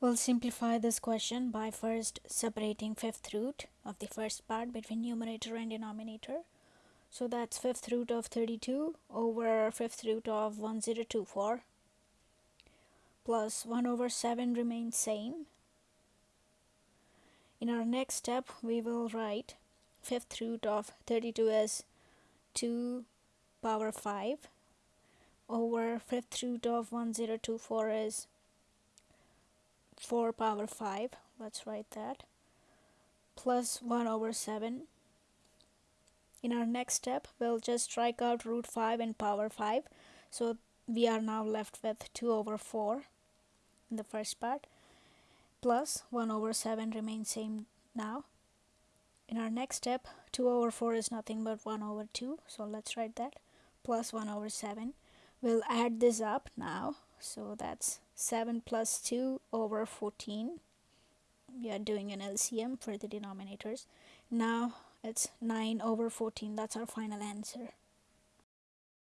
We'll simplify this question by first separating fifth root of the first part between numerator and denominator. So that's fifth root of 32 over fifth root of 1024 plus 1 over 7 remains same. In our next step we will write fifth root of 32 as 2 power 5 over fifth root of 1024 is 4 power 5 let's write that. Plus 1 over 7 in our next step we'll just strike out root 5 and power 5 so we are now left with 2 over 4 in the first part. Plus 1 over 7 remains same now. In our next step 2 over 4 is nothing but 1 over 2 so let's write that. Plus 1 over 7 we'll add this up now. So that's 7 plus 2 over 14 we are doing an LCM for the denominators. Now it's 9 over 14 that's our final answer